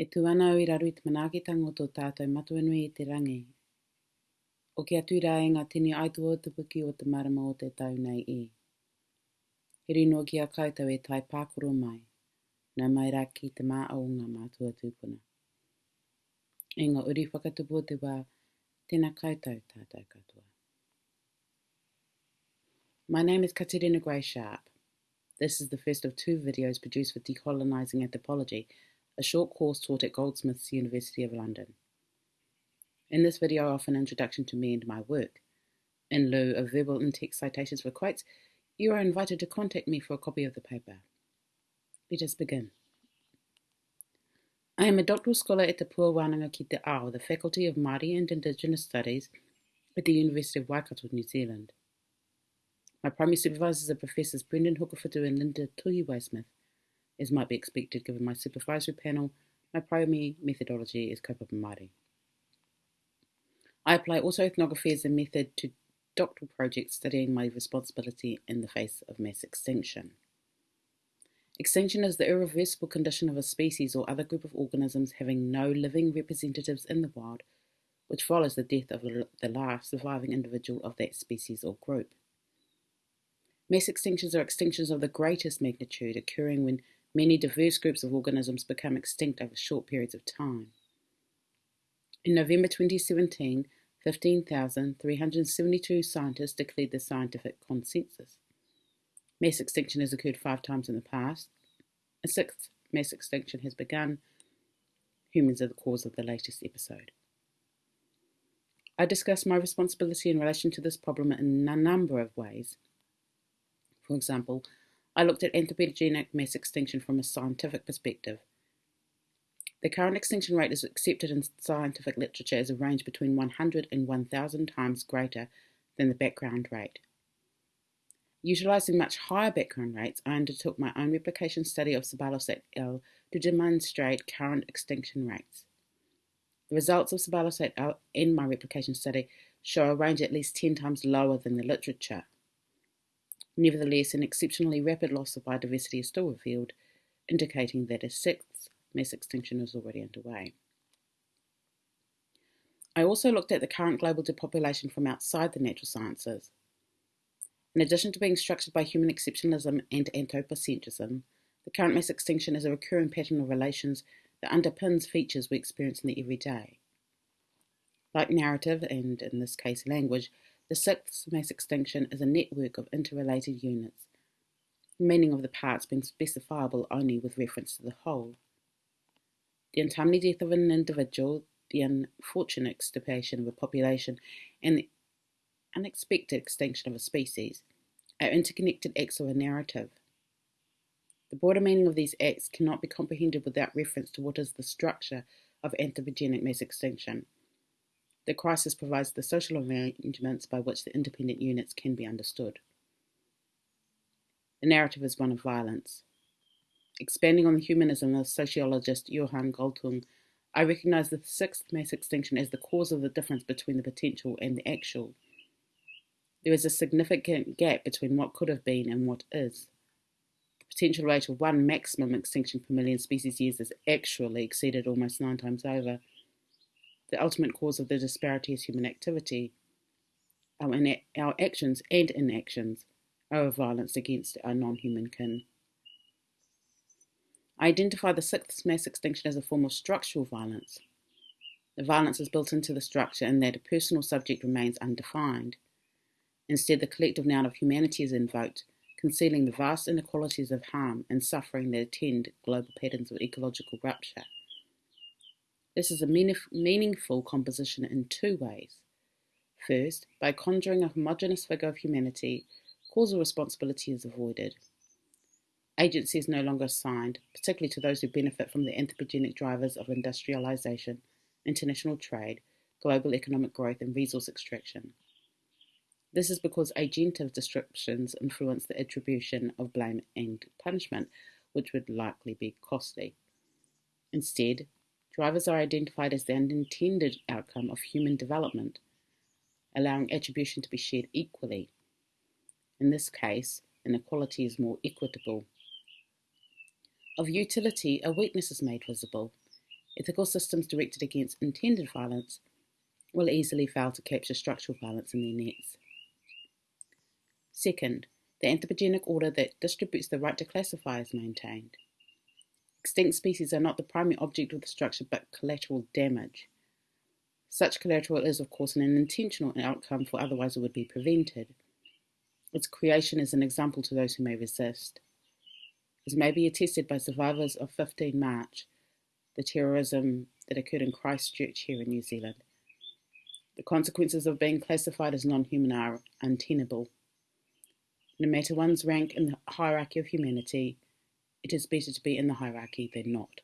E tu ana o i raru i te manaki tango tō tātou matuanui i te rangi. O ki atu rā e ngā tini aitu o te puki o te marama o te tau nei i. He rino ki a kautau e tai pākoro mai, nā mai rā ki te mā au ngā mātua tūpuna. E ngā uri whakatupu o te wā, tēnā kautau tātou katoa. My name is Katerina Gray Sharp. This is the first of two videos produced for Decolonizing Anthropology, a short course taught at Goldsmiths, University of London. In this video, I offer an introduction to me and my work. In lieu of verbal and text citations for quotes, you are invited to contact me for a copy of the paper. Let us begin. I am a doctoral scholar at the Pua Wānanga ki te Ao, the Faculty of Māori and Indigenous Studies at the University of Waikato, New Zealand. My primary supervisors are Professors Brendan Hokowhitu and Linda Tuhiwai-Smith, as might be expected given my supervisory panel, my primary methodology is kaupapa. I apply also ethnography as a method to doctoral projects studying my responsibility in the face of mass extinction. Extinction is the irreversible condition of a species or other group of organisms having no living representatives in the wild, which follows the death of the last surviving individual of that species or group. Mass extinctions are extinctions of the greatest magnitude, occurring when many diverse groups of organisms become extinct over short periods of time. In November 2017, 15,372 scientists declared the scientific consensus. Mass extinction has occurred five times in the past. A sixth mass extinction has begun. Humans are the cause of the latest episode. I discuss my responsibility in relation to this problem in a number of ways. For example, I looked at anthropogenic mass extinction from a scientific perspective. The current extinction rate is accepted in scientific literature as a range between 100 and 1,000 times greater than the background rate. Utilising much higher background rates, I undertook my own replication study of Ceballos et al. to demonstrate current extinction rates. The results of Ceballos et al. in my replication study show a range at least 10 times lower than the literature. Nevertheless, an exceptionally rapid loss of biodiversity is still revealed, indicating that a sixth mass extinction is already underway. I also looked at the current global depopulation from outside the natural sciences. In addition to being structured by human exceptionalism and anthropocentrism, the current mass extinction is a recurring pattern of relations that underpins features we experience in the everyday. Like narrative, and in this case language, the sixth mass extinction is a network of interrelated units, the meaning of the parts being specifiable only with reference to the whole. The untimely death of an individual, the unfortunate extirpation of a population, and the unexpected extinction of a species are interconnected acts of a narrative. The broader meaning of these acts cannot be comprehended without reference to what is the structure of anthropogenic mass extinction the crisis provides the social arrangements by which the independent units can be understood. The narrative is one of violence. Expanding on the humanism of sociologist Johan Galtung, I recognize the sixth mass extinction as the cause of the difference between the potential and the actual. There is a significant gap between what could have been and what is. The potential rate of one maximum extinction per million species years is actually exceeded almost nine times over the ultimate cause of the disparity is human activity. Our, our actions and inactions are a violence against our non human kin. I identify the sixth mass extinction as a form of structural violence. The violence is built into the structure in that a personal subject remains undefined. Instead, the collective noun of humanity is invoked, concealing the vast inequalities of harm and suffering that attend global patterns of ecological rupture. This is a meaningful composition in two ways. First, by conjuring a homogeneous figure of humanity, causal responsibility is avoided. Agency is no longer assigned, particularly to those who benefit from the anthropogenic drivers of industrialization, international trade, global economic growth, and resource extraction. This is because agentive descriptions influence the attribution of blame and punishment, which would likely be costly. Instead, Drivers are identified as the unintended outcome of human development, allowing attribution to be shared equally. In this case, inequality is more equitable. Of utility, a weakness is made visible. ethical systems directed against intended violence will easily fail to capture structural violence in their nets. Second, the anthropogenic order that distributes the right to classify is maintained. Extinct species are not the primary object of the structure but collateral damage. Such collateral is, of course, an intentional outcome, for otherwise it would be prevented. Its creation is an example to those who may resist. As may be attested by survivors of 15 March, the terrorism that occurred in Christchurch here in New Zealand. The consequences of being classified as non human are untenable. No matter one's rank in the hierarchy of humanity, it is better to be in the hierarchy than not.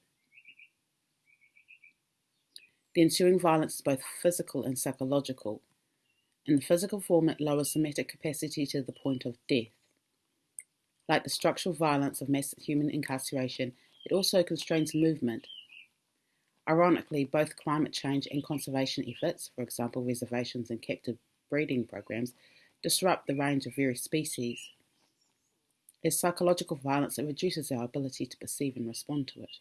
The ensuing violence is both physical and psychological. In the physical form, it lowers somatic capacity to the point of death. Like the structural violence of mass human incarceration, it also constrains movement. Ironically, both climate change and conservation efforts, for example, reservations and captive breeding programs, disrupt the range of various species. As psychological violence, that reduces our ability to perceive and respond to it.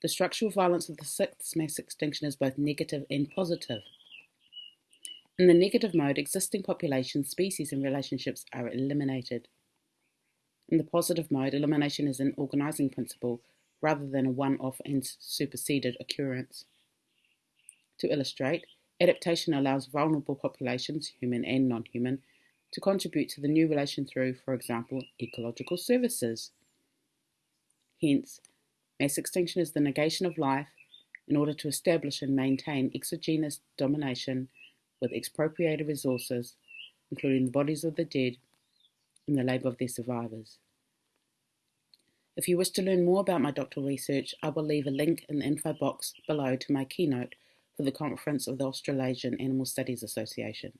The structural violence of the sixth mass extinction is both negative and positive. In the negative mode, existing populations, species, and relationships are eliminated. In the positive mode, elimination is an organizing principle rather than a one off and superseded occurrence. To illustrate, adaptation allows vulnerable populations, human and non human, to contribute to the new relation through, for example, ecological services. Hence, mass extinction is the negation of life in order to establish and maintain exogenous domination with expropriated resources, including the bodies of the dead and the labour of their survivors. If you wish to learn more about my doctoral research, I will leave a link in the info box below to my keynote for the conference of the Australasian Animal Studies Association.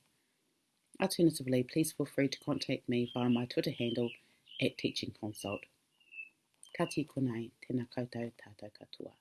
Alternatively, please feel free to contact me via my Twitter handle at Teaching Consult. Ka tēnā koutou tātou katoa.